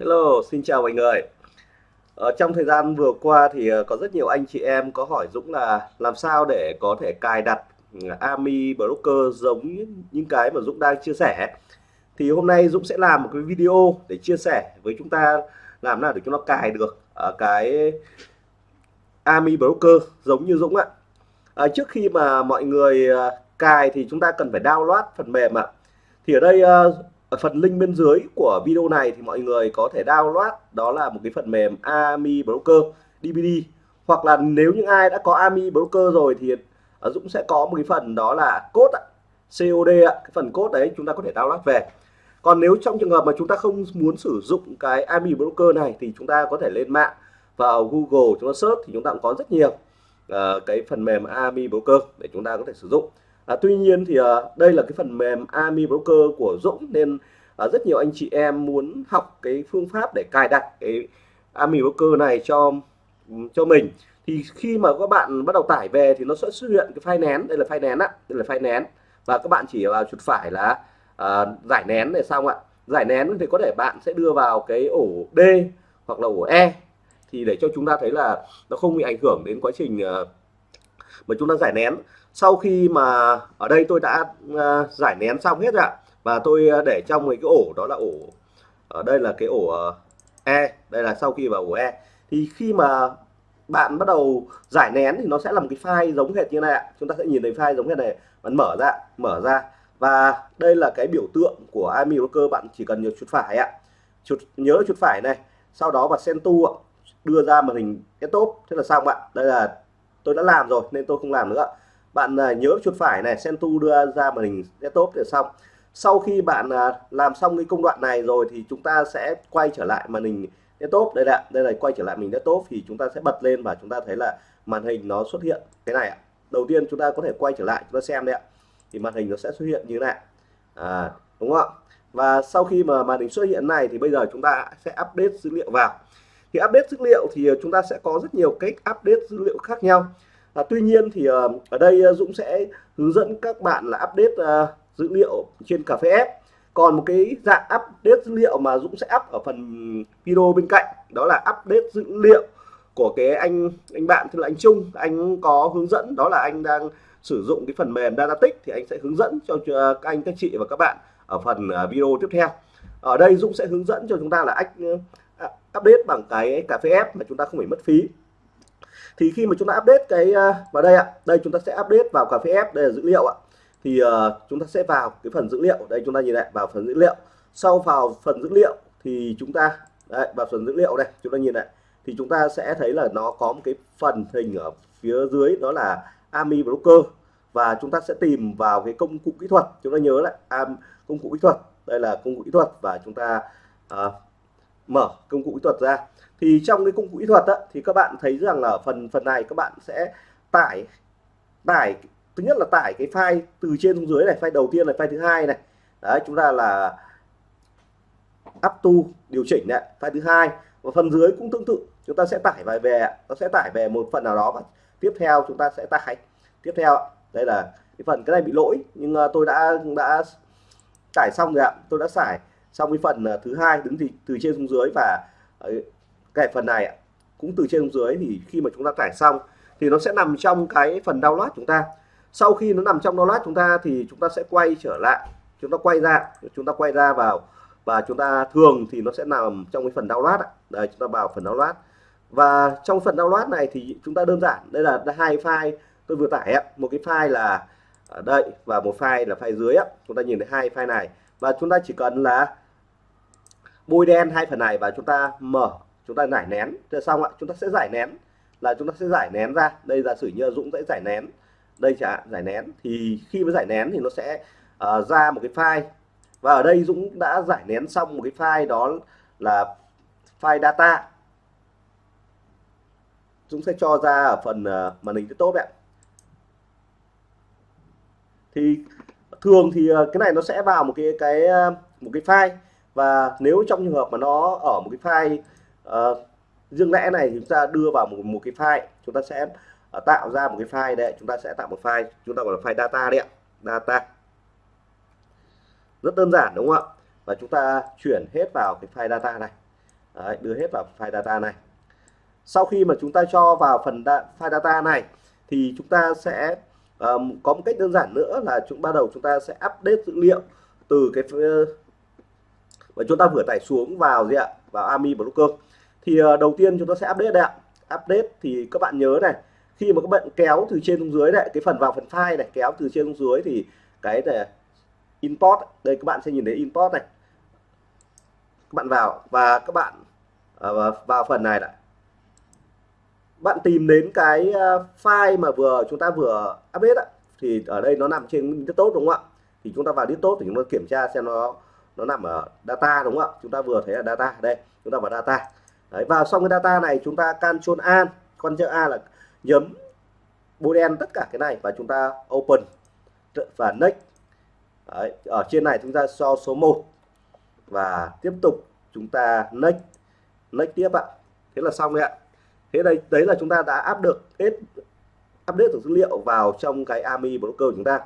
Hello, xin chào mọi người. Ở trong thời gian vừa qua thì ờ, có rất nhiều anh chị em có hỏi Dũng là làm sao để có thể cài đặt ừ, Ami Broker giống những cái mà Dũng đang chia sẻ. Thì hôm nay Dũng sẽ làm một cái video để chia sẻ với chúng ta làm nào để chúng nó cài được ở cái Ami Broker giống như Dũng ạ. À, trước khi mà mọi người cài thì chúng ta cần phải download phần mềm ạ. Thì ở đây ở phần link bên dưới của video này thì mọi người có thể download đó là một cái phần mềm Ami Broker DVD hoặc là nếu những ai đã có Ami Broker rồi thì Dũng sẽ có một cái phần đó là code COD cái phần code đấy chúng ta có thể download về. Còn nếu trong trường hợp mà chúng ta không muốn sử dụng cái Ami Broker này thì chúng ta có thể lên mạng vào Google chúng ta search thì chúng ta cũng có rất nhiều uh, cái phần mềm Ami Broker để chúng ta có thể sử dụng à, tuy nhiên thì à, đây là cái phần mềm Ami Broker của Dũng nên à, rất nhiều anh chị em muốn học cái phương pháp để cài đặt cái Ami Broker này cho cho mình. Thì khi mà các bạn bắt đầu tải về thì nó sẽ xuất hiện cái file nén. Đây là file nén á đây là file nén. Và các bạn chỉ vào chuột phải là à, giải nén này xong ạ. Giải nén thì có thể bạn sẽ đưa vào cái ổ D hoặc là ổ E. Thì để cho chúng ta thấy là nó không bị ảnh hưởng đến quá trình uh, mà chúng ta giải nén. Sau khi mà ở đây tôi đã uh, giải nén xong hết rồi ạ. Và tôi uh, để trong cái ổ đó là ổ ở đây là cái ổ uh, E đây là sau khi vào ổ E. Thì khi mà bạn bắt đầu giải nén thì nó sẽ làm cái file giống hệt như này ạ. Chúng ta sẽ nhìn thấy file giống hệt này bạn mở ra mở ra. Và đây là cái biểu tượng của Ami Broker bạn chỉ cần nhớ chuột phải ạ. Chuột nhớ chuột phải này. Sau đó bật sen ạ đưa ra màn hình desktop. Thế là xong ạ. Đây là tôi đã làm rồi nên tôi không làm nữa. Bạn à, nhớ chuột phải này Sentu đưa ra màn hình desktop để xong. Sau khi bạn à, làm xong cái công đoạn này rồi thì chúng ta sẽ quay trở lại màn hình desktop. Đây ạ đây là quay trở lại mình desktop thì chúng ta sẽ bật lên và chúng ta thấy là màn hình nó xuất hiện cái này ạ. Đầu tiên chúng ta có thể quay trở lại chúng ta xem đấy ạ. Thì màn hình nó sẽ xuất hiện như thế này. À, đúng không ạ? Và sau khi mà màn hình xuất hiện này thì bây giờ chúng ta sẽ update dữ liệu vào thì update dữ liệu thì ờ, chúng ta sẽ có rất nhiều cách update dữ liệu khác nhau. À, tuy nhiên thì uh, ở đây ờ, Dũng sẽ hướng dẫn các bạn là update uh, dữ liệu trên cà phê F còn một cái dạng update dữ liệu mà Dũng sẽ up ở phần video bên cạnh đó là update dữ liệu của cái anh anh bạn tức là anh Trung. Anh có hướng dẫn đó là anh đang sử dụng cái phần mềm Datatic thì anh sẽ hướng dẫn cho các anh các chị và các bạn ở phần video tiếp theo. Ở đây Dũng sẽ hướng dẫn cho chúng ta là ách update bằng cái cà phê F mà chúng ta không phải mất phí. Thì khi mà chúng ta update cái à, vào đây ạ đây chúng ta sẽ update vào cà phê F đây là dữ liệu ạ. Thì uh, chúng ta sẽ vào cái phần dữ liệu đây chúng ta nhìn lại vào phần dữ liệu. Sau vào phần dữ liệu thì chúng ta đấy, vào phần dữ liệu đây chúng ta nhìn lại. Thì chúng ta sẽ thấy là nó có một cái phần hình ở phía dưới đó là Ami Broker. Và chúng ta sẽ tìm vào cái công cụ kỹ thuật chúng ta nhớ lại am công cụ kỹ thuật. Đây là công cụ kỹ thuật và chúng ta uh, mở công cụ kỹ thuật ra. Thì trong cái công cụ kỹ thuật đó, thì các bạn thấy rằng là phần phần này các bạn sẽ tải tải thứ nhất là tải cái file từ trên xuống dưới này file đầu tiên là file thứ hai này. Đấy chúng ta là up to điều chỉnh này file thứ hai. Và phần dưới cũng tương tự chúng ta sẽ tải vài về nó sẽ tải về một phần nào đó. Và tiếp theo chúng ta sẽ tải. Tiếp theo đây là cái phần cái này bị lỗi nhưng ờ, tôi đã đã tải xong rồi ạ tôi đã tải xong cái phần ờ, thứ hai đứng thì từ trên xuống dưới và ờ, cái phần này cũng từ trên xuống dưới thì khi mà chúng ta tải xong thì nó sẽ nằm trong cái phần download chúng ta. Sau khi nó nằm trong download chúng ta thì chúng ta sẽ quay trở lại, chúng ta quay ra, chúng ta quay ra vào và chúng ta thường thì nó sẽ nằm trong cái phần download đây, chúng ta vào phần download. Và trong phần download này thì chúng ta đơn giản, đây là hai file tôi vừa tải một cái file là ở đây và một file là file dưới chúng ta nhìn thấy hai file này. Và chúng ta chỉ cần là bôi đen hai phần này và chúng ta mở chúng ta giải nén. Thế xong ạ chúng ta sẽ giải nén. Là chúng ta sẽ giải nén ra. Đây giả sử như Dũng sẽ giải nén. Đây chả giải nén. Thì khi mới giải nén thì nó sẽ uh, ra một cái file. Và ở đây Dũng đã giải nén xong một cái file đó là file data. Dũng sẽ cho ra ở phần uh, màn hình tốt ạ. Thì thường thì ờ, cái này nó sẽ vào một cái cái một cái file và nếu trong trường hợp mà nó ở một cái file uh, riêng lẻ này thì chúng ta đưa vào một, một cái file chúng ta sẽ uh, tạo ra một cái file đấy chúng ta sẽ tạo một file chúng ta gọi là file data đấy ạ data. Rất đơn giản đúng không ạ? Và chúng ta chuyển hết vào cái file data này. Đấy, đưa hết vào file data này. Sau khi mà chúng ta cho vào phần da, file data này thì chúng ta sẽ um, có một cách đơn giản nữa là chúng bắt đầu chúng ta sẽ update dữ liệu từ cái và chúng ta vừa tải xuống vào gì ạ? Vào Army Broker. Thì ờ, đầu tiên chúng ta sẽ update đây ạ. Update thì các bạn nhớ này, khi mà các bạn kéo từ trên xuống dưới này, cái phần vào phần file này, kéo từ trên xuống dưới thì cái này, import, đây các bạn sẽ nhìn thấy import này. Các bạn vào và các bạn ờ, vào phần này lại bạn tìm đến cái ờ, file mà vừa chúng ta vừa update ạ thì ở đây nó nằm trên tốt, đúng không ạ? Thì chúng ta vào tốt thì chúng ta kiểm tra xem nó nó nằm ở data đúng không ạ? Chúng ta vừa thấy là data đây chúng ta vào data. Đấy, vào xong cái data này chúng ta Ctrl A con chữ A là nhấm boolean đen tất cả cái này và chúng ta open và next. Đấy, ở trên này chúng ta so số 1 và tiếp tục chúng ta next next tiếp ạ. Thế là xong đấy ạ. Thế đây đấy là chúng ta đã áp được hết update được dữ liệu vào trong cái AMI Broker của chúng ta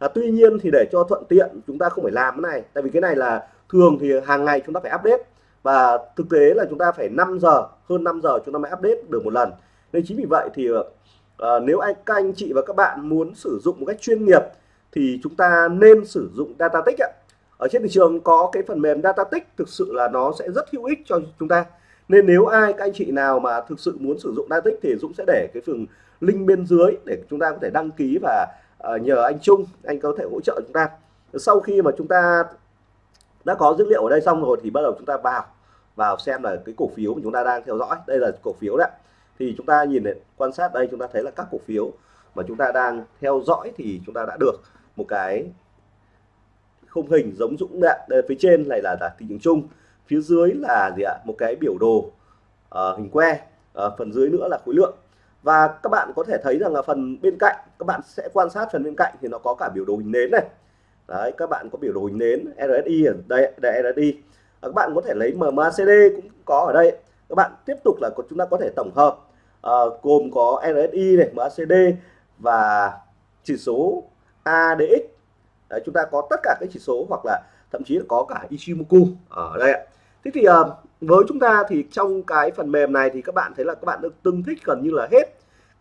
à, tuy nhiên thì để cho thuận tiện chúng ta không phải làm cái này. Tại vì cái này là thường thì hàng ngày chúng ta phải update. Và thực tế là chúng ta phải 5 giờ hơn 5 giờ chúng ta mới update được một lần. Nên chính vì vậy thì à, nếu anh các anh chị và các bạn muốn sử dụng một cách chuyên nghiệp thì chúng ta nên sử dụng Datatic ạ. Ở trên thị trường có cái phần mềm Datatic thực sự là nó sẽ rất hữu ích cho chúng ta. Nên nếu ai các anh chị nào mà thực sự muốn sử dụng Datatic thì Dũng sẽ để cái phần link bên dưới để chúng ta có thể đăng ký và uh, nhờ anh Trung anh có thể hỗ trợ chúng ta. Sau khi mà chúng ta đã có dữ liệu ở đây xong rồi thì bắt đầu chúng ta vào vào xem là cái cổ phiếu mà chúng ta đang theo dõi. Đây là cổ phiếu đấy thì chúng ta nhìn này, quan sát đây chúng ta thấy là các cổ phiếu mà chúng ta đang theo dõi thì chúng ta đã được một cái khung hình giống dũng đạn đây, phía trên này là, là thị trường chung phía dưới là gì ạ? Một cái biểu đồ uh, hình que uh, phần dưới nữa là khối lượng và các bạn có thể thấy rằng là phần bên cạnh các bạn sẽ quan sát phần bên cạnh thì nó có cả biểu đồ hình nến này. Đấy các bạn có biểu đồ hình nến RSI ở đây đây RSI các bạn có thể lấy MACD cũng có ở đây. Các bạn tiếp tục là chúng ta có thể tổng hợp à, gồm có RSI này MACD và chỉ số ADX Đấy, chúng ta có tất cả các chỉ số hoặc là thậm chí là có cả Ichimoku ở đây ạ. Thế thì uh, với chúng ta thì trong cái phần mềm này thì các bạn thấy là các bạn được tương thích gần như là hết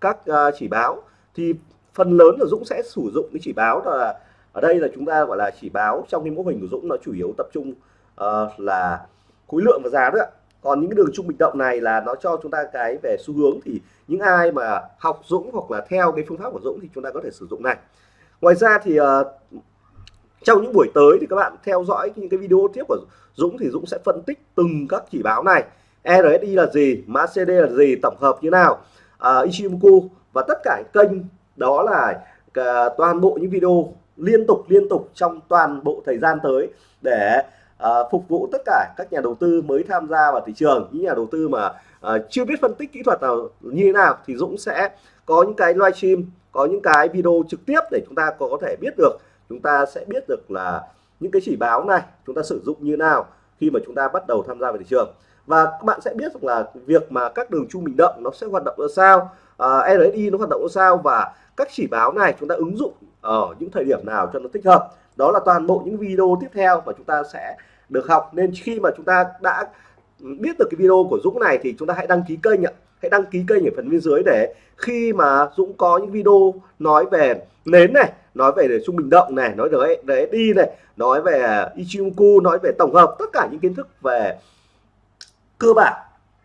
các uh, chỉ báo. Thì phần lớn là Dũng sẽ sử dụng cái chỉ báo là ở đây là chúng ta gọi là chỉ báo trong cái mô hình của Dũng nó chủ yếu tập trung uh, là khối lượng và giá nữa còn những cái đường trung bình động này là nó cho chúng ta cái về xu hướng thì những ai mà học Dũng hoặc là theo cái phương pháp của Dũng thì chúng ta có thể sử dụng này. Ngoài ra thì uh, trong những buổi tới thì các bạn theo dõi những cái video tiếp của Dũng thì Dũng sẽ phân tích từng các chỉ báo này. RSI là gì MACD là gì tổng hợp như nào uh, Ichimoku và tất cả kênh. Đó là uh, toàn bộ những video liên tục liên tục trong toàn bộ thời gian tới để uh, phục vụ tất cả các nhà đầu tư mới tham gia vào thị trường. Những nhà đầu tư mà uh, chưa biết phân tích kỹ thuật nào như thế nào thì Dũng sẽ có những cái livestream có những cái video trực tiếp để chúng ta có thể biết được chúng ta sẽ biết được là những cái chỉ báo này chúng ta sử dụng như nào khi mà chúng ta bắt đầu tham gia vào thị trường. Và các bạn sẽ biết rằng là việc mà các đường trung bình động nó sẽ hoạt động ra sao à, uh, RSI nó hoạt động ra sao và các chỉ báo này chúng ta ứng dụng ở những thời điểm nào cho nó thích hợp. Đó là toàn bộ những video tiếp theo mà chúng ta sẽ được học. Nên khi mà chúng ta đã biết được cái video của Dũng này thì chúng ta hãy đăng ký kênh ạ. Hãy đăng ký kênh ở phần bên dưới để khi mà Dũng có những video nói về nến này nói về trung bình động này nói về RSI này nói về Ichimoku nói về tổng hợp tất cả những kiến thức về cơ bản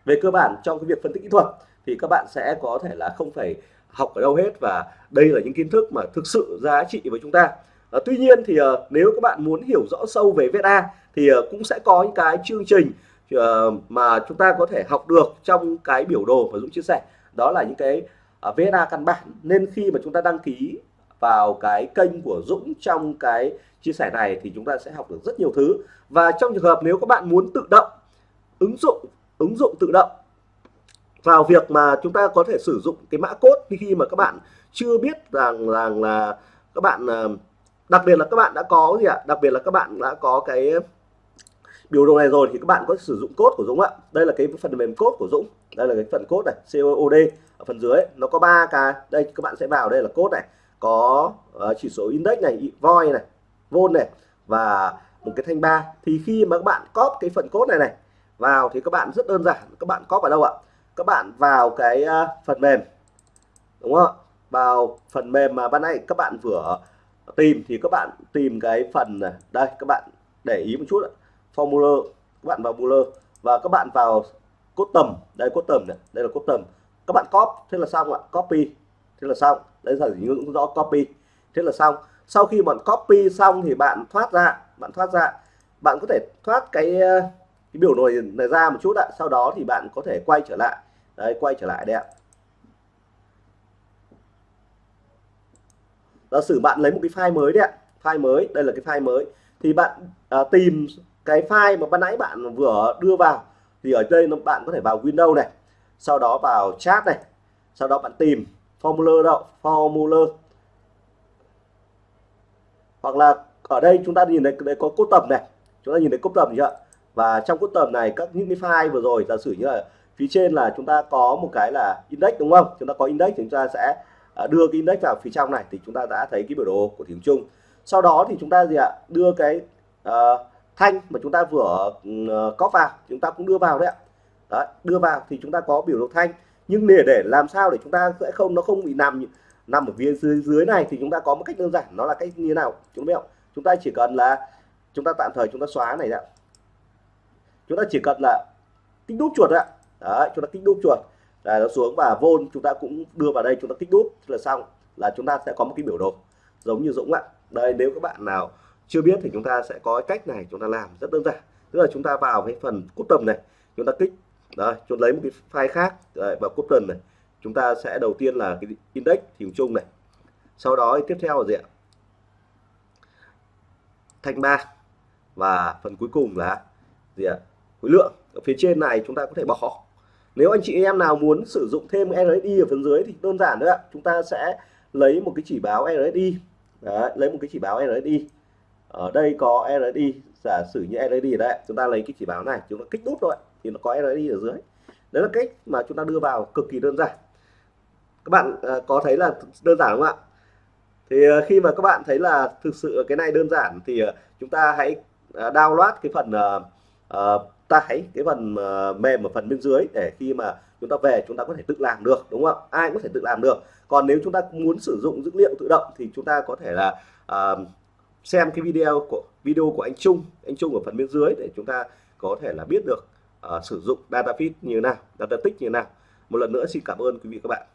về cơ bản trong cái việc phân tích kỹ thuật thì các bạn sẽ có thể là không phải học ở đâu hết và đây là những kiến thức mà thực sự giá trị với chúng ta. À, tuy nhiên thì à, nếu các bạn muốn hiểu rõ sâu về VSA thì à, cũng sẽ có những cái chương trình à, mà chúng ta có thể học được trong cái biểu đồ mà Dũng chia sẻ. Đó là những cái à, VSA căn bản. Nên khi mà chúng ta đăng ký vào cái kênh của Dũng trong cái chia sẻ này thì chúng ta sẽ học được rất nhiều thứ. Và trong trường hợp nếu các bạn muốn tự động ứng dụng ứng dụng tự động vào việc mà chúng ta có thể sử dụng cái mã cốt khi mà các bạn chưa biết rằng rằng là các bạn à, đặc biệt là các bạn đã có gì ạ? Đặc biệt là các bạn đã có cái biểu đồ này rồi thì các bạn có sử dụng cốt của Dũng ạ. Đây là cái phần mềm cốt của Dũng. Đây là cái phần cốt này COD ở phần dưới. Nó có ba cái. Đây, các bạn sẽ vào đây là cốt này có uh, chỉ số index này voi này vôn này và một cái thanh ba. Thì khi mà các bạn cóp cái phần cốt này này vào thì các bạn rất đơn giản. Các bạn có vào đâu ạ? Các bạn vào cái uh, phần mềm đúng không vào phần mềm mà ban nãy các bạn vừa tìm thì các bạn tìm cái phần này. Đây các bạn để ý một chút ạ. formula các bạn vào formula và các bạn vào cốt tầm. Đây cốt tầm này. Đây là cốt tầm. Các bạn copy thế là xong ạ. Copy thế là xong đây là những rõ copy. Thế là xong. Sau khi bạn copy xong thì bạn thoát ra bạn thoát ra. Bạn có thể thoát cái, ờ, cái biểu đồ này ra một chút ạ. Sau đó thì bạn có thể quay trở lại. Đấy quay trở lại đây ạ. Giả sử bạn lấy một cái file mới đấy ạ. File mới đây là cái file mới. Thì bạn à, tìm cái file mà ban nãy bạn vừa đưa vào. Thì ở đây nó bạn có thể vào Windows này. Sau đó vào chat này. Sau đó bạn tìm formula đâu formula. Hoặc là ở đây chúng ta nhìn thấy đây có cốt tầm này. Chúng ta nhìn thấy cốt tầm chưa và trong cốt tầm này các những cái file vừa rồi giả sử như là phía trên là chúng ta có một cái là index đúng không? Chúng ta có index thì chúng ta sẽ à, đưa cái index vào phía trong này thì chúng ta đã thấy cái biểu đồ của thị chung. Sau đó thì chúng ta gì ạ? Đưa cái uh, thanh mà chúng ta vừa ừ, uh, có vào chúng ta cũng đưa vào đấy ạ. Đấy, đưa vào thì chúng ta có biểu đồ thanh nhưng để để làm sao để chúng ta sẽ không nó không bị nằm nằm ở phía dưới dưới này thì chúng ta có một cách đơn giản nó là cách như thế nào chúng biết không chúng ta chỉ cần là chúng ta tạm thời chúng ta xóa này ạ chúng ta chỉ cần là kích đúp chuột ạ đấy chúng ta kích đúp chuột là nó xuống và vôn chúng ta cũng đưa vào đây chúng ta kích đúp là xong là chúng ta sẽ có một cái biểu đồ giống như Dũng ạ đây nếu các bạn nào chưa biết thì chúng ta sẽ có cách này chúng ta làm rất đơn giản tức là chúng ta vào cái phần cốt tầm này chúng ta kích đây chúng lấy một cái file khác đấy, vào cốt này. Chúng ta sẽ đầu tiên là cái index thì chung này. Sau đó tiếp theo là gì ạ? Thanh ba. Và phần cuối cùng là gì ạ? Khối lượng. Ở phía trên này chúng ta có thể bỏ. Nếu anh chị em nào muốn sử dụng thêm RSI ở phần dưới thì đơn giản nữa ạ. Chúng ta sẽ lấy một cái chỉ báo RSI Đấy, lấy một cái chỉ báo RSI ở đây có RSI giả sử như RSI ở đây chúng ta lấy cái chỉ báo này chúng ta kích nút thôi thì nó có RSI ở dưới. Đấy là cách mà chúng ta đưa vào cực kỳ đơn giản. Các bạn à, có thấy là đơn giản không ạ? Thì à, khi mà các bạn thấy là thực sự cái này đơn giản thì à, chúng ta hãy download cái phần uh, tải cái phần uh, mềm ở phần bên dưới để khi mà chúng ta về chúng ta có thể tự làm được đúng không ai cũng có thể tự làm được. Còn nếu chúng ta muốn sử dụng dữ liệu tự động thì chúng ta có thể là uh, xem cái video của video của anh Trung anh Trung ở phần bên dưới để chúng ta có thể là biết được uh, sử dụng data feed như thế nào data tích như thế nào. Một lần nữa xin cảm ơn quý vị các bạn.